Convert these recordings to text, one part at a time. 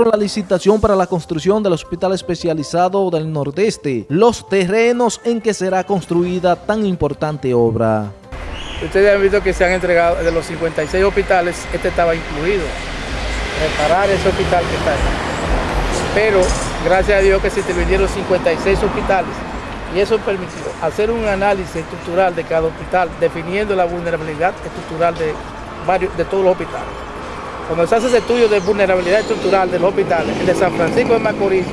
la licitación para la construcción del Hospital Especializado del Nordeste, los terrenos en que será construida tan importante obra. Ustedes han visto que se han entregado de los 56 hospitales, este estaba incluido, reparar ese hospital que está ahí. Pero gracias a Dios que se intervinieron 56 hospitales y eso permitió hacer un análisis estructural de cada hospital, definiendo la vulnerabilidad estructural de, varios, de todos los hospitales. Cuando se hace ese estudio de vulnerabilidad estructural de los hospitales, el de San Francisco de Macorís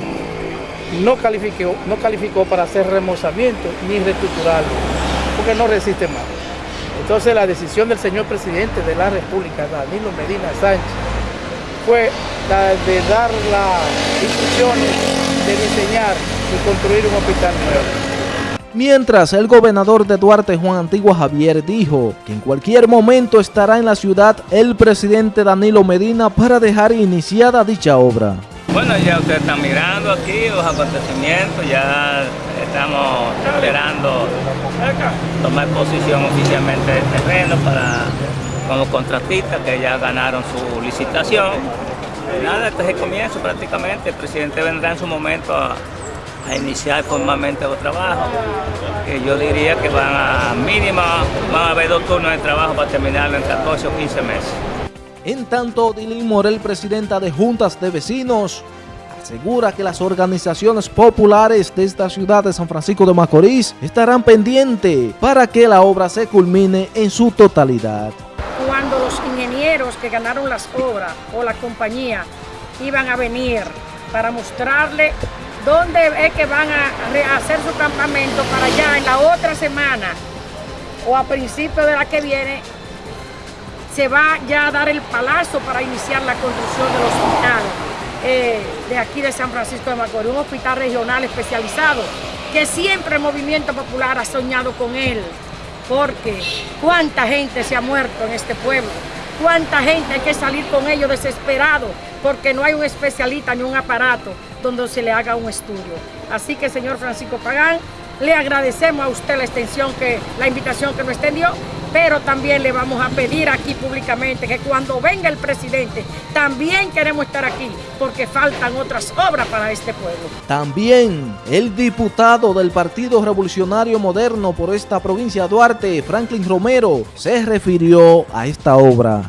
no calificó, no calificó para hacer remozamiento ni reestructurarlo, porque no resiste más. Entonces la decisión del señor presidente de la República, Danilo Medina Sánchez, fue la de dar las instrucciones de diseñar y construir un hospital nuevo. Mientras el gobernador de Duarte, Juan Antigua Javier, dijo que en cualquier momento estará en la ciudad el presidente Danilo Medina para dejar iniciada dicha obra. Bueno, ya ustedes están mirando aquí los acontecimientos, ya estamos esperando tomar posición oficialmente del terreno para como contratistas que ya ganaron su licitación. Nada, este es el comienzo prácticamente, el presidente vendrá en su momento a a iniciar formalmente los trabajos, que yo diría que van a mínima, van a haber dos turnos de trabajo para terminarlo en 14 o 15 meses. En tanto, Dilin Morel, presidenta de Juntas de Vecinos, asegura que las organizaciones populares de esta ciudad de San Francisco de Macorís estarán pendientes para que la obra se culmine en su totalidad. Cuando los ingenieros que ganaron las obras o la compañía iban a venir para mostrarle dónde es que van a hacer su campamento para allá en la otra semana o a principio de la que viene se va ya a dar el palazo para iniciar la construcción del hospital eh, de aquí de San Francisco de Macorís, un hospital regional especializado que siempre el movimiento popular ha soñado con él, porque cuánta gente se ha muerto en este pueblo, cuánta gente hay que salir con ellos desesperado porque no hay un especialista ni un aparato donde se le haga un estudio. Así que, señor Francisco Pagán, le agradecemos a usted la extensión, que, la invitación que nos extendió, pero también le vamos a pedir aquí públicamente que cuando venga el presidente, también queremos estar aquí, porque faltan otras obras para este pueblo. También el diputado del Partido Revolucionario Moderno por esta provincia Duarte, Franklin Romero, se refirió a esta obra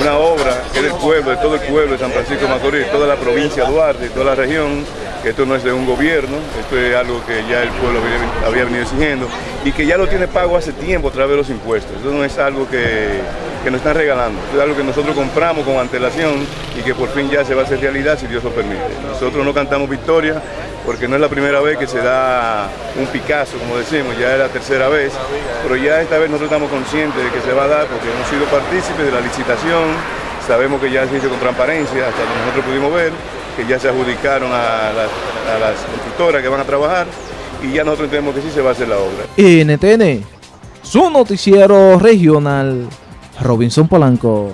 una obra que es del pueblo, de todo el pueblo de San Francisco de Macorís, toda la provincia de Duarte, toda la región, que esto no es de un gobierno, esto es algo que ya el pueblo había, venido exigiendo y que ya lo tiene pago hace tiempo a través de los impuestos. Esto no es algo que, que nos están regalando, es algo que nosotros compramos con antelación y que por fin ya se va a hacer realidad si Dios lo permite. Nosotros no cantamos victoria porque no es la primera vez que se da un Picasso, como decimos, ya es la tercera vez, pero ya esta vez nosotros estamos conscientes de que se va a dar porque hemos sido partícipes de la licitación, sabemos que ya se hizo con transparencia, hasta que nosotros pudimos ver, que ya se adjudicaron a las, a las constructoras que van a trabajar y ya nosotros entendemos que sí se va a hacer la obra. NTN, su noticiero regional, Robinson Polanco.